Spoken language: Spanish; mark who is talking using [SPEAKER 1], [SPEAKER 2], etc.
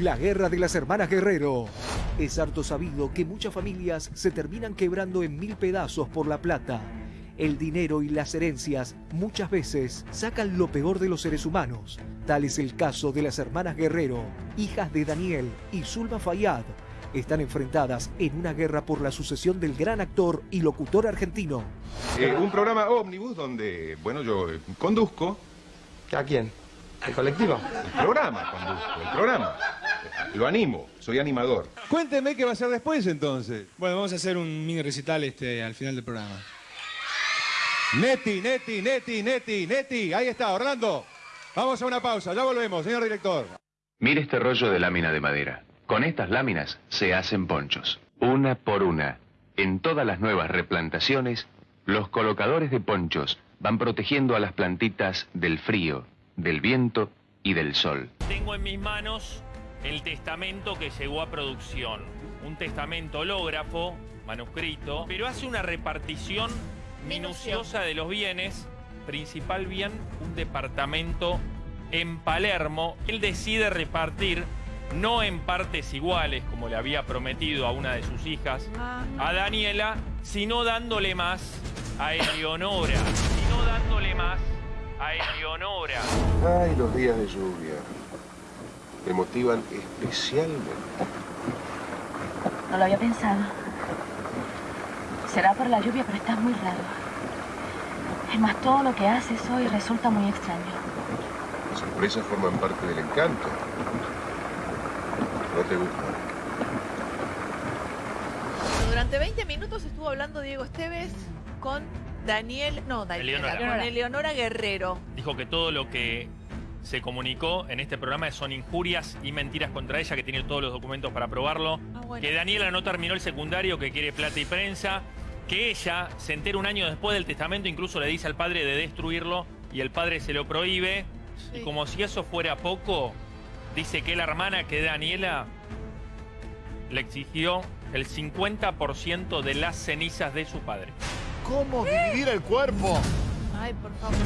[SPEAKER 1] La guerra de las hermanas Guerrero. Es harto sabido que muchas familias se terminan quebrando en mil pedazos por la plata. El dinero y las herencias muchas veces sacan lo peor de los seres humanos. Tal es el caso de las hermanas Guerrero, hijas de Daniel y Zulma Fayad. Están enfrentadas en una guerra por la sucesión del gran actor y locutor argentino.
[SPEAKER 2] Eh, un programa ómnibus donde, bueno, yo eh, conduzco.
[SPEAKER 3] ¿A quién? ¿El colectivo?
[SPEAKER 2] El programa, conduzco, el programa. Lo animo, soy animador.
[SPEAKER 4] Cuénteme qué va a hacer después entonces.
[SPEAKER 5] Bueno, vamos a hacer un mini recital este, al final del programa.
[SPEAKER 4] Neti, Neti, Neti, Neti, Neti. Ahí está, Orlando. Vamos a una pausa, ya volvemos, señor director.
[SPEAKER 6] Mire este rollo de lámina de madera. Con estas láminas se hacen ponchos, una por una. En todas las nuevas replantaciones, los colocadores de ponchos van protegiendo a las plantitas del frío, del viento y del sol.
[SPEAKER 7] Tengo en mis manos el testamento que llegó a producción. Un testamento hológrafo, manuscrito, pero hace una repartición minuciosa de los bienes, principal bien, un departamento en Palermo. Él decide repartir no en partes iguales, como le había prometido a una de sus hijas, a Daniela, sino dándole más a Eleonora, sino dándole más a Eleonora.
[SPEAKER 2] Ay, los días de lluvia. Me motivan especialmente.
[SPEAKER 8] No lo había pensado. Será por la lluvia, pero estás muy raro. Es más, todo lo que haces hoy resulta muy extraño.
[SPEAKER 2] Las sorpresas forman parte del encanto. ¿No te gusta?
[SPEAKER 9] Durante 20 minutos estuvo hablando Diego Esteves con Daniel, no, Daniel,
[SPEAKER 7] Eleonora.
[SPEAKER 9] con Eleonora Guerrero.
[SPEAKER 7] Dijo que todo lo que se comunicó en este programa son injurias y mentiras contra ella, que tiene todos los documentos para probarlo.
[SPEAKER 9] Ah, bueno.
[SPEAKER 7] Que Daniela no terminó el secundario, que quiere plata y prensa. Que ella se entera un año después del testamento, incluso le dice al padre de destruirlo y el padre se lo prohíbe.
[SPEAKER 9] Sí.
[SPEAKER 7] Y como si eso fuera poco, dice que la hermana, que Daniela, le exigió el 50% de las cenizas de su padre.
[SPEAKER 4] ¿Cómo dividir el cuerpo?
[SPEAKER 9] Ay, por favor.